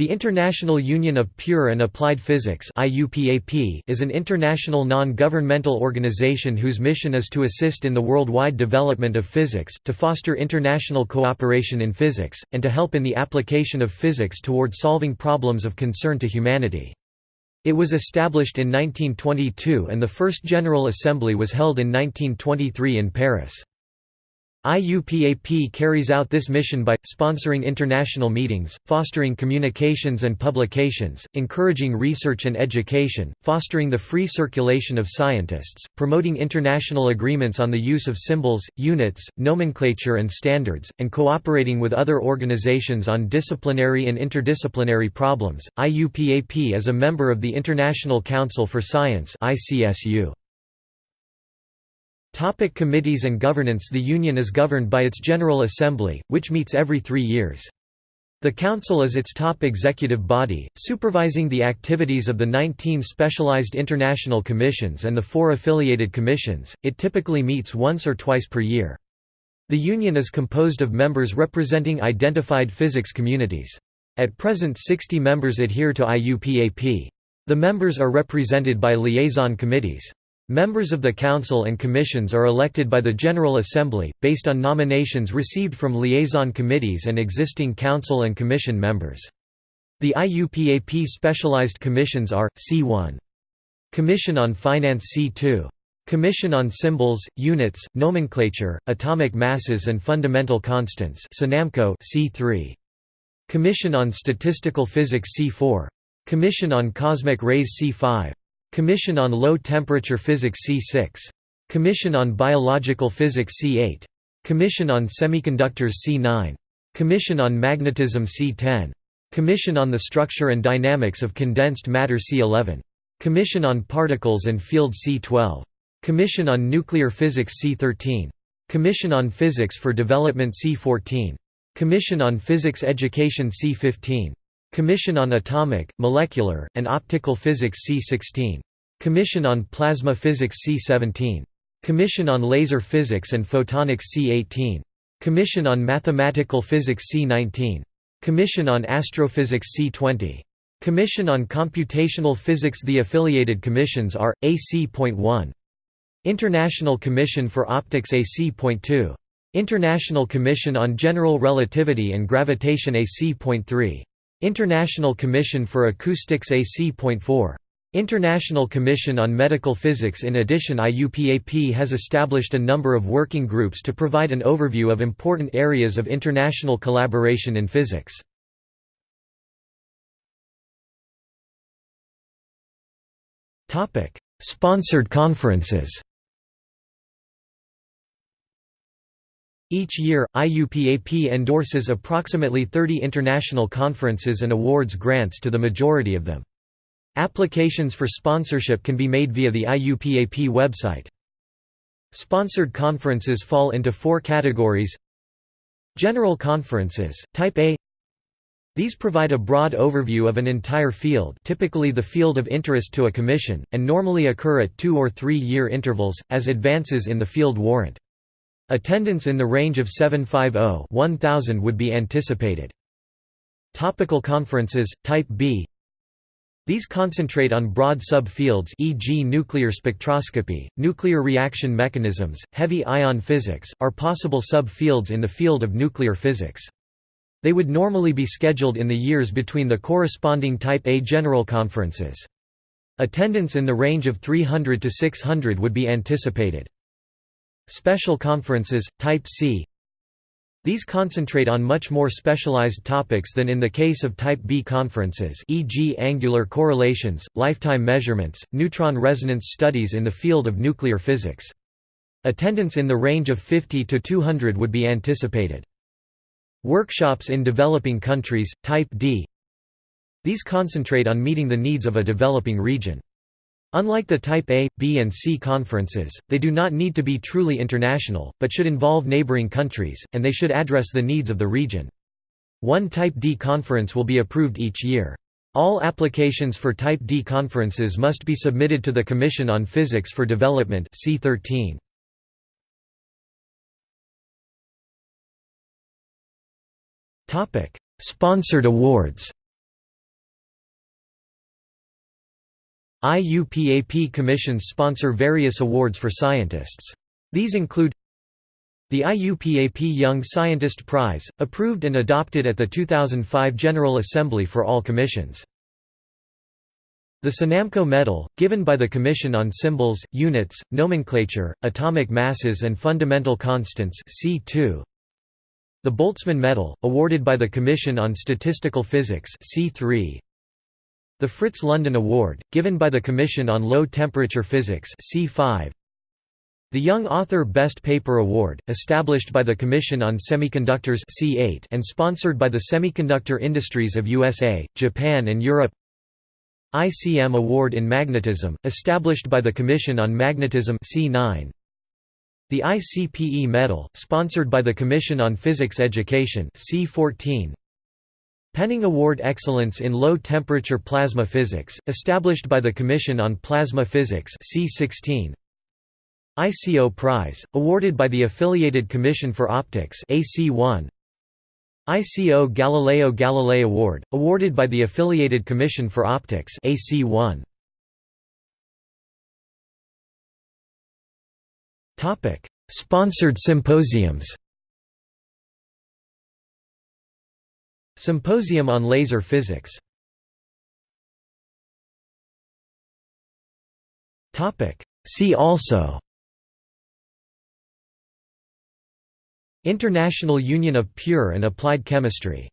The International Union of Pure and Applied Physics is an international non-governmental organization whose mission is to assist in the worldwide development of physics, to foster international cooperation in physics, and to help in the application of physics toward solving problems of concern to humanity. It was established in 1922 and the first General Assembly was held in 1923 in Paris. IUPAP carries out this mission by, sponsoring international meetings, fostering communications and publications, encouraging research and education, fostering the free circulation of scientists, promoting international agreements on the use of symbols, units, nomenclature and standards, and cooperating with other organizations on disciplinary and interdisciplinary problems. IUPAP is a member of the International Council for Science ICSU. Topic committees and governance The Union is governed by its General Assembly, which meets every three years. The Council is its top executive body, supervising the activities of the 19 specialized international commissions and the four affiliated commissions. It typically meets once or twice per year. The Union is composed of members representing identified physics communities. At present 60 members adhere to IUPAP. The members are represented by liaison committees. Members of the Council and Commissions are elected by the General Assembly, based on nominations received from liaison committees and existing Council and Commission members. The IUPAP specialized commissions are, C1. Commission on Finance C2. Commission on Symbols, Units, Nomenclature, Atomic Masses and Fundamental Constants C3. Commission on Statistical Physics C4. Commission on Cosmic Rays C5. Commission on Low Temperature Physics C6. Commission on Biological Physics C8. Commission on Semiconductors C9. Commission on Magnetism C10. Commission on the Structure and Dynamics of Condensed Matter C11. Commission on Particles and Field C12. Commission on Nuclear Physics C13. Commission on Physics for Development C14. Commission on Physics Education C15. Commission on Atomic, Molecular, and Optical Physics C16. Commission on Plasma Physics C17. Commission on Laser Physics and Photonics C18. Commission on Mathematical Physics C19. Commission on Astrophysics C20. Commission on Computational Physics The affiliated commissions are, AC.1. International Commission for Optics AC.2. International Commission on General Relativity and Gravitation AC.3. International Commission for Acoustics AC.4. International Commission on Medical Physics In addition IUPAP has established a number of working groups to provide an overview of important areas of international collaboration in physics. Sponsored conferences Each year, IUPAP endorses approximately 30 international conferences and awards grants to the majority of them. Applications for sponsorship can be made via the IUPAP website. Sponsored conferences fall into four categories General conferences, Type A These provide a broad overview of an entire field typically the field of interest to a commission, and normally occur at two- or three-year intervals, as advances in the field warrant. Attendance in the range of 750-1000 would be anticipated. Topical conferences, Type B these concentrate on broad subfields e.g. nuclear spectroscopy, nuclear reaction mechanisms, heavy ion physics, are possible subfields in the field of nuclear physics. They would normally be scheduled in the years between the corresponding Type A general conferences. Attendance in the range of 300 to 600 would be anticipated. Special conferences, Type C these concentrate on much more specialized topics than in the case of Type B conferences e.g. angular correlations, lifetime measurements, neutron resonance studies in the field of nuclear physics. Attendance in the range of 50 to 200 would be anticipated. Workshops in developing countries, Type D These concentrate on meeting the needs of a developing region. Unlike the Type A, B and C conferences, they do not need to be truly international, but should involve neighboring countries, and they should address the needs of the region. One Type D conference will be approved each year. All applications for Type D conferences must be submitted to the Commission on Physics for Development C13. Sponsored awards IUPAP commissions sponsor various awards for scientists. These include the IUPAP Young Scientist Prize, approved and adopted at the 2005 General Assembly for all commissions. The SUNAMCO Medal, given by the Commission on Symbols, Units, Nomenclature, Atomic Masses and Fundamental Constants C2. The Boltzmann Medal, awarded by the Commission on Statistical Physics C3. The Fritz London Award, given by the Commission on Low Temperature Physics C5. The Young Author Best Paper Award, established by the Commission on Semiconductors C8 and sponsored by the semiconductor industries of USA, Japan and Europe. ICM Award in Magnetism, established by the Commission on Magnetism C9 The ICPE Medal, sponsored by the Commission on Physics Education C14 Penning Award Excellence in Low Temperature Plasma Physics, established by the Commission on Plasma Physics C16 ICO Prize, awarded by the Affiliated Commission for Optics AC1. ICO Galileo Galilei Award, awarded by the Affiliated Commission for Optics AC1. Topic: Sponsored symposiums. Symposium on Laser Physics. Topic: See also. International Union of Pure and Applied Chemistry